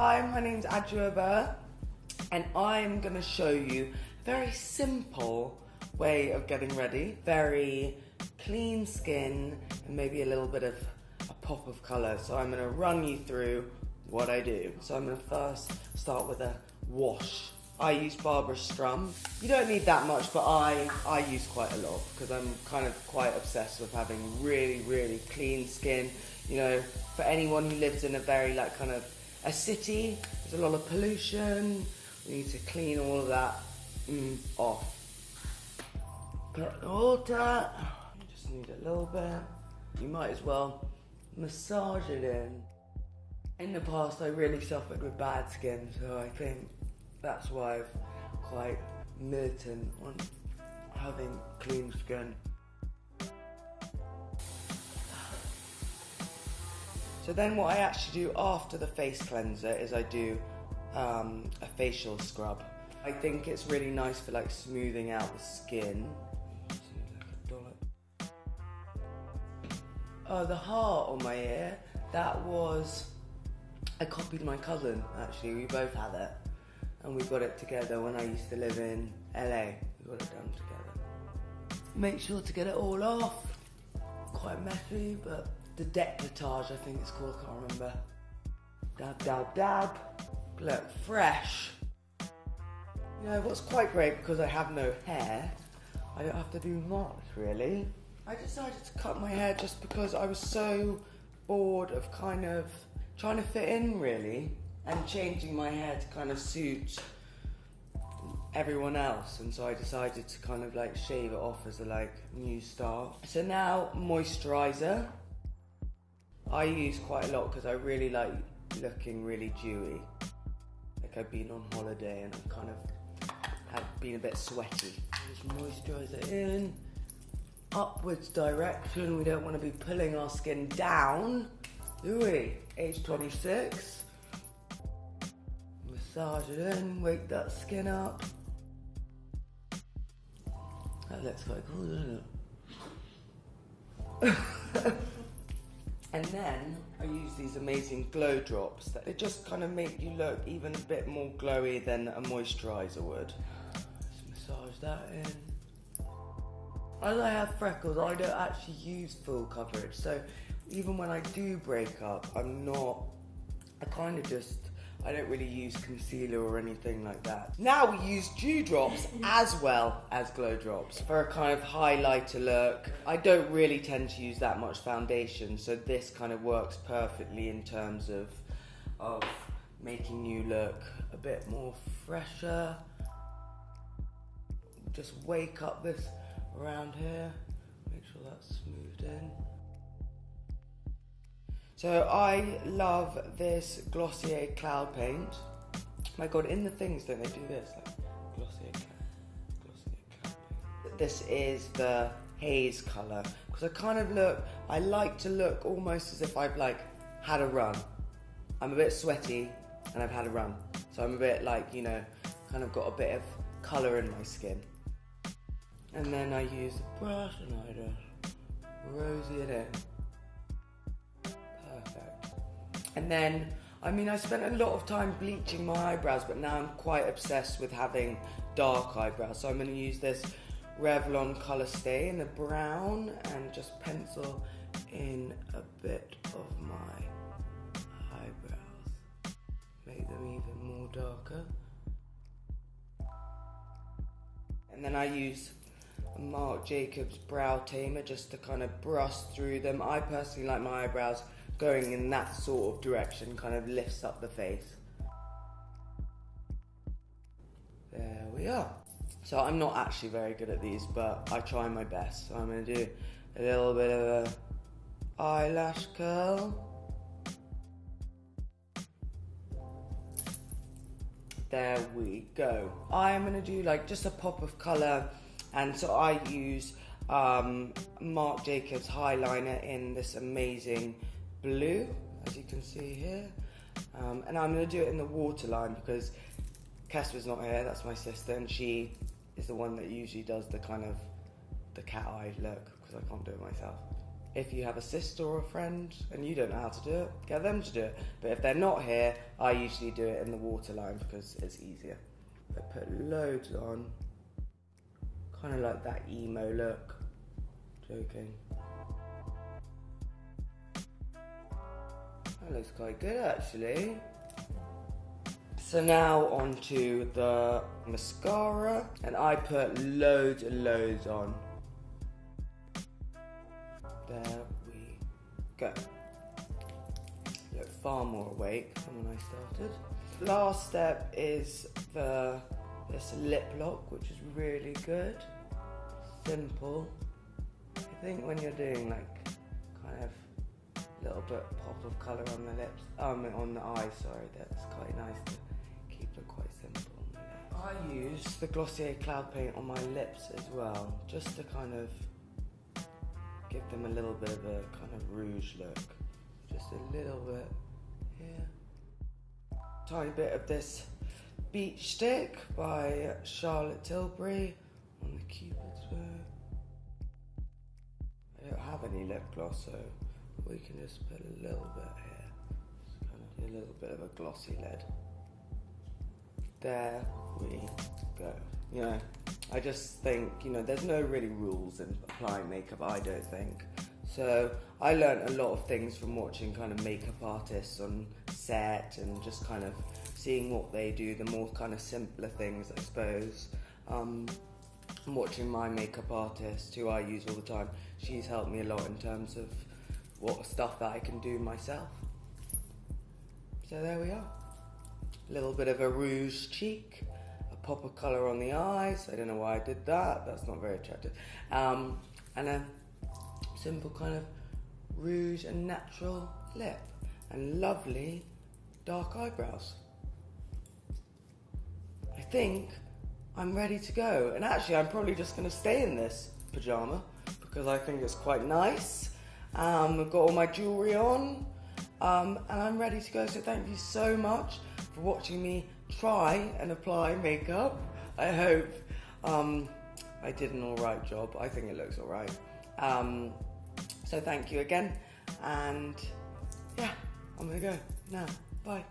Hi, my name's Adwoa Aboah, and I'm gonna show you a very simple way of getting ready. Very clean skin and maybe a little bit of a pop of color. So I'm gonna run you through what I do. So I'm gonna first start with a wash. I use Barbara Sturm. You don't need that much, but I, I use quite a lot because I'm kind of quite obsessed with having really, really clean skin. You know, for anyone who lives in a very like kind of a city, there's a lot of pollution. We need to clean all of that mm, off. Get the water. You just need a little bit. You might as well massage it in. In the past, I really suffered with bad skin, so I think that's why I'm quite militant on having clean skin. So then what I actually do after the face cleanser is I do um, a facial scrub. I think it's really nice for like smoothing out the skin. Oh, the heart on my ear, that was, I copied my cousin actually, we both had it. And we got it together when I used to live in LA. We got it done together. Make sure to get it all off. Quite messy, but the decolletage, I think it's called, I can't remember. Dab, dab, dab. Look, fresh. You know, what's quite great, because I have no hair, I don't have to do much, really. I decided to cut my hair just because I was so bored of kind of trying to fit in, really, and changing my hair to kind of suit everyone else and so I decided to kind of like shave it off as a like new start. So now moisturizer I use quite a lot because I really like looking really dewy. Like I've been on holiday and I've kind of have been a bit sweaty. Just moisturiser in, upwards direction. We don't want to be pulling our skin down, do we? Age 26. Massage it in, wake that skin up. That looks quite cool, doesn't it? And then I use these amazing glow drops that they just kind of make you look even a bit more glowy than a moisturizer would. Just massage that in. As I have freckles, I don't actually use full coverage. So even when I do break up, I'm not, I kind of just I don't really use concealer or anything like that. Now we use dew drops as well as glow drops for a kind of highlighter look. I don't really tend to use that much foundation, so this kind of works perfectly in terms of, of making you look a bit more fresher. Just wake up this around here, make sure that's smoothed in. So I love this Glossier Cloud Paint. My God, in the things, don't they do this? Like Glossier Cloud, Glossier Cloud Paint. This is the haze color because I kind of look, I like to look almost as if I've like had a run. I'm a bit sweaty and I've had a run. So I'm a bit like, you know, kind of got a bit of color in my skin. And then I use the brush and I just rosy it in. And then, I mean, I spent a lot of time bleaching my eyebrows, but now I'm quite obsessed with having dark eyebrows. So I'm going to use this Revlon Color Stay in the brown and just pencil in a bit of my eyebrows. Make them even more darker. And then I use Marc Jacobs Brow Tamer just to kind of brush through them. I personally like my eyebrows going in that sort of direction kind of lifts up the face. There we are. So I'm not actually very good at these, but I try my best. So I'm to do a little bit of a eyelash curl. There we go. I'm to do like just a pop of colour and so I use um, Marc Jacobs highliner in this amazing blue, as you can see here. Um, and I'm going to do it in the waterline because Casper's not here, that's my sister, and she is the one that usually does the kind of the cat eye look because I can't do it myself. if you have a sister or a friend and you don't know how to do it, get them to do it. But if they're not here, I usually do it in the waterline because it's easier. I put loads on, kind of like that emo look. Joking. That looks quite good actually. So now onto the mascara, and I put loads and loads on. There we go. Look far more awake than when I started. Last step is the this lip lock, which is really good. Simple. I think when you're doing like kind of little bit pop of colour on the lips, um, on the eyes, sorry, that's quite nice to keep it quite simple. I use the Glossier Cloud Paint on my lips as well, just to kind of give them a little bit of a kind of rouge look. Just a little bit here. Tiny bit of this Beach Stick by Charlotte Tilbury on the Cupid's bow. I don't have any lip gloss, so we can just put a little bit here. Kind of a little bit of a glossy lid. There we go. You know, I just think, you know, there's no really rules in applying makeup, I don't think. So I learned a lot of things from watching kind of makeup artists on set and just kind of seeing what they do, the more kind of simpler things, I suppose. Um, watching my makeup artist, who I use all the time, she's helped me a lot in terms of what stuff that I can do myself. So there we are. A little bit of a rouge cheek, a pop of colour on the eyes. I don't know why I did that. That's not very attractive. Um, and a simple kind of rouge and natural lip. And lovely dark eyebrows. I think I'm ready to go. And actually, I'm probably just going to stay in this pyjama because I think it's quite nice. Um, I've got all my jewellery on. Um, and I'm ready to go. So thank you so much for watching me try and apply makeup. I hope um, I did an alright job. I think it looks alright. Um, so thank you again. And yeah, I'm gonna go now. Bye.